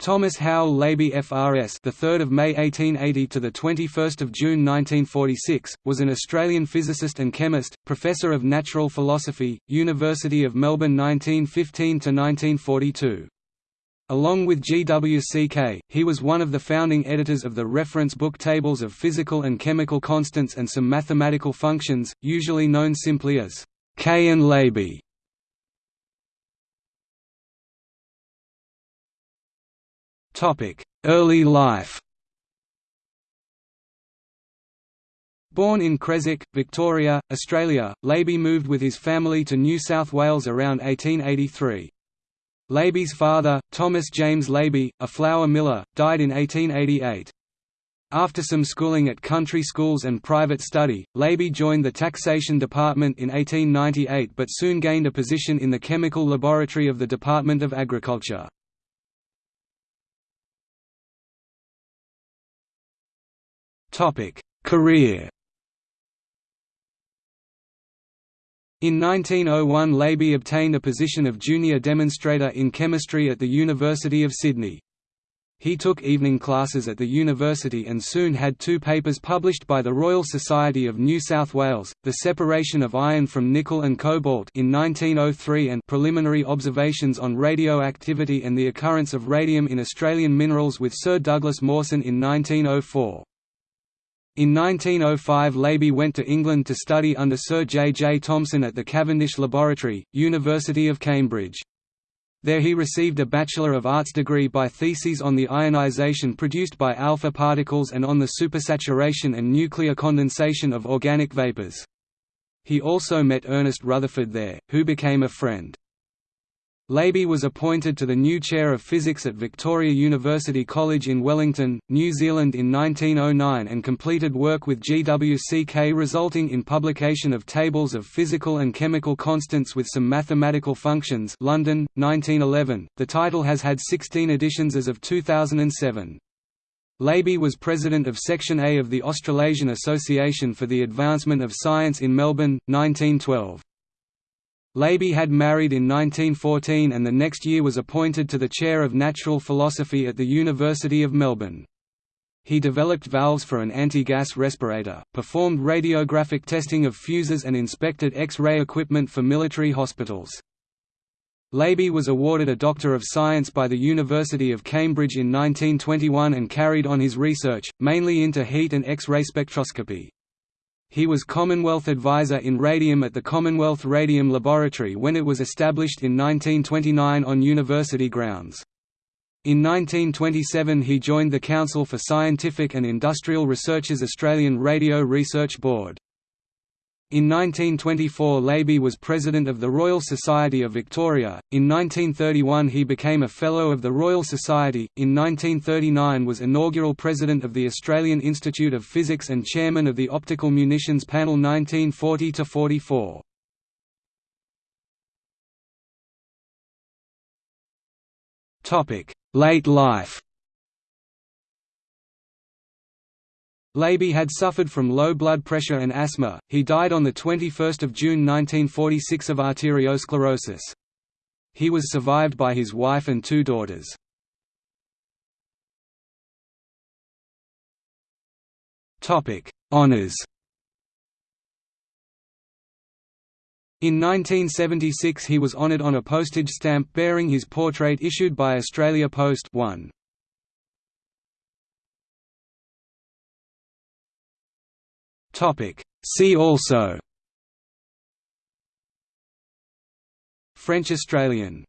Thomas Howell Laby FRS, the 3rd of May 1880 to the 21st of June 1946, was an Australian physicist and chemist, professor of natural philosophy, University of Melbourne 1915 to 1942. Along with G. W. C. Kaye, he was one of the founding editors of the reference book Tables of Physical and Chemical Constants and some mathematical functions, usually known simply as Kaye and Laby. Early life Born in Creswick, Victoria, Australia, Laby moved with his family to New South Wales around 1883. Laby's father, Thomas James Laby, a flour miller, died in 1888. After some schooling at country schools and private study, Laby joined the taxation department in 1898 but soon gained a position in the chemical laboratory of the Department of Agriculture. Career In 1901 Laby obtained a position of junior demonstrator in chemistry at the University of Sydney. He took evening classes at the university and soon had two papers published by the Royal Society of New South Wales, The Separation of Iron from Nickel and Cobalt in 1903 and Preliminary Observations on Radioactivity and the Occurrence of Radium in Australian Minerals with Sir Douglas Mawson in 1904. In 1905 Laby went to England to study under Sir J. J. Thomson at the Cavendish Laboratory, University of Cambridge. There he received a Bachelor of Arts degree by theses on the ionization produced by alpha particles and on the supersaturation and nuclear condensation of organic vapors. He also met Ernest Rutherford there, who became a friend. Laby was appointed to the new Chair of Physics at Victoria University College in Wellington, New Zealand in 1909 and completed work with G. W. C. Kaye resulting in publication of tables of physical and chemical constants with some mathematical functions London, 1911. The title has had 16 editions as of 2007. Laby was president of Section A of the Australasian Association for the Advancement of Science in Melbourne, 1912. Laby had married in 1914 and the next year was appointed to the chair of natural philosophy at the University of Melbourne. He developed valves for an anti-gas respirator, performed radiographic testing of fuses and inspected X-ray equipment for military hospitals. Laby was awarded a Doctor of Science by the University of Cambridge in 1921 and carried on his research, mainly into heat and X-ray spectroscopy. He was Commonwealth Advisor in Radium at the Commonwealth Radium Laboratory when it was established in 1929 on university grounds. In 1927 he joined the Council for Scientific and Industrial Research's Australian Radio Research Board. In 1924 Laby was President of the Royal Society of Victoria, in 1931 he became a Fellow of the Royal Society, in 1939 was inaugural President of the Australian Institute of Physics and Chairman of the Optical Munitions Panel 1940–44. Late life Laby had suffered from low blood pressure and asthma. He died on the 21st of June 1946 of arteriosclerosis. He was survived by his wife and two daughters. Topic: Honors. In 1976 he was honoured on a postage stamp bearing his portrait issued by Australia Post 1. See also. French Australian